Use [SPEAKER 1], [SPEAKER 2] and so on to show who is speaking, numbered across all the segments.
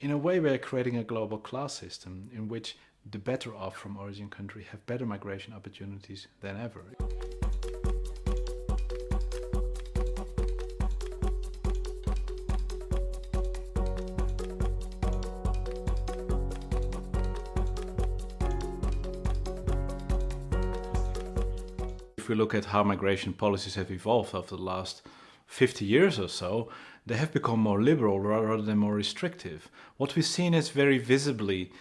[SPEAKER 1] In a way, we're creating a global class system in which the better off from origin country have better migration opportunities than ever. If we look at how migration policies have evolved over the last 50 years or so, they have become more liberal rather than more restrictive. What we've seen is very visibly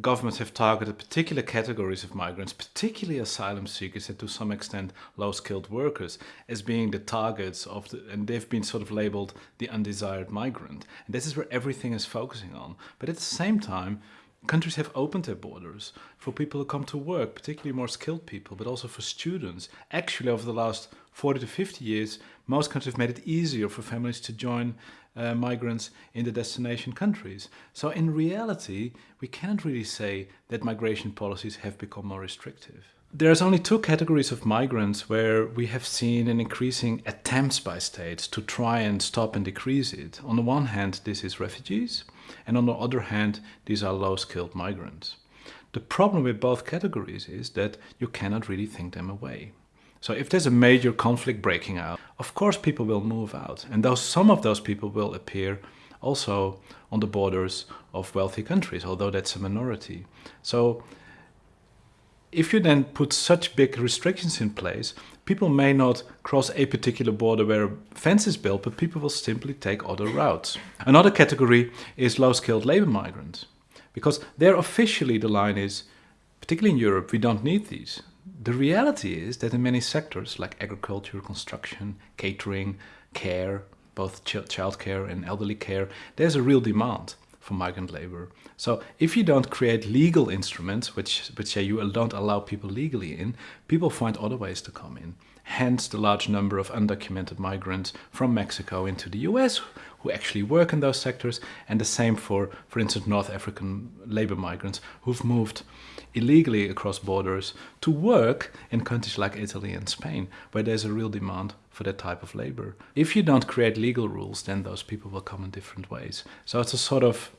[SPEAKER 1] governments have targeted particular categories of migrants, particularly asylum seekers and to some extent low-skilled workers, as being the targets of the, and they've been sort of labeled the undesired migrant. And this is where everything is focusing on. But at the same time, countries have opened their borders for people who come to work, particularly more skilled people, but also for students. Actually, over the last 40 to 50 years, most countries have made it easier for families to join uh, migrants in the destination countries. So in reality, we can't really say that migration policies have become more restrictive. There's only two categories of migrants where we have seen an increasing attempts by states to try and stop and decrease it. On the one hand, this is refugees, and on the other hand, these are low-skilled migrants. The problem with both categories is that you cannot really think them away. So if there's a major conflict breaking out, of course people will move out. And those, some of those people will appear also on the borders of wealthy countries, although that's a minority. So if you then put such big restrictions in place, people may not cross a particular border where a fence is built, but people will simply take other routes. Another category is low-skilled labor migrants, because there officially the line is, particularly in Europe, we don't need these. The reality is that in many sectors like agriculture, construction, catering, care, both ch childcare and elderly care, there's a real demand for migrant labor. So if you don't create legal instruments, which, which say you don't allow people legally in, people find other ways to come in. Hence the large number of undocumented migrants from Mexico into the US who actually work in those sectors and the same for, for instance, North African labor migrants who've moved illegally across borders to work in countries like Italy and Spain, where there's a real demand for that type of labor. If you don't create legal rules, then those people will come in different ways. So it's a sort of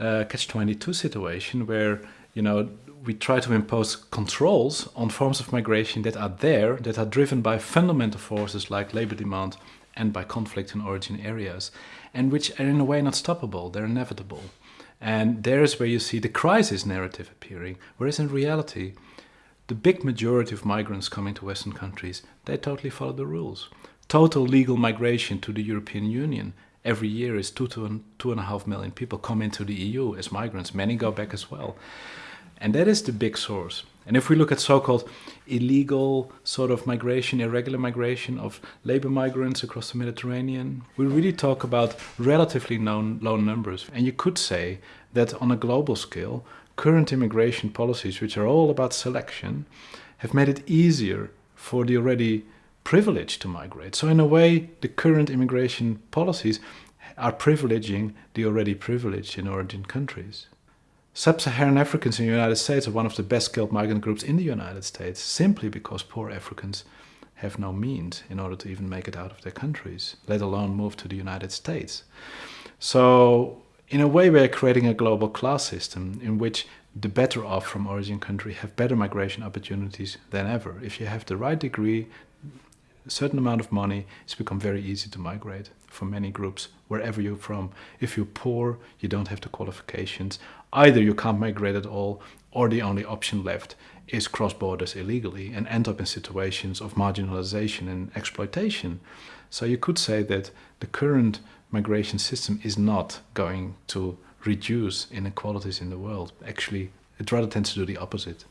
[SPEAKER 1] uh, catch-22 situation where, you know, we try to impose controls on forms of migration that are there, that are driven by fundamental forces like labor demand and by conflict in origin areas, and which are in a way not stoppable, they're inevitable. And there's where you see the crisis narrative appearing, whereas in reality, the big majority of migrants coming to Western countries, they totally follow the rules. Total legal migration to the European Union every year is two to two and a half million people come into the EU as migrants. Many go back as well. And that is the big source. And if we look at so-called illegal sort of migration, irregular migration of labor migrants across the Mediterranean, we really talk about relatively known, low numbers. And you could say that on a global scale, current immigration policies, which are all about selection, have made it easier for the already privileged to migrate. So in a way, the current immigration policies are privileging the already privileged in origin countries. Sub-Saharan Africans in the United States are one of the best skilled migrant groups in the United States simply because poor Africans have no means in order to even make it out of their countries, let alone move to the United States. So in a way we're creating a global class system in which the better off from origin country have better migration opportunities than ever. If you have the right degree, a certain amount of money, it's become very easy to migrate for many groups, wherever you're from. If you're poor, you don't have the qualifications. Either you can't migrate at all, or the only option left is cross borders illegally and end up in situations of marginalization and exploitation. So you could say that the current migration system is not going to reduce inequalities in the world. Actually, it rather tends to do the opposite.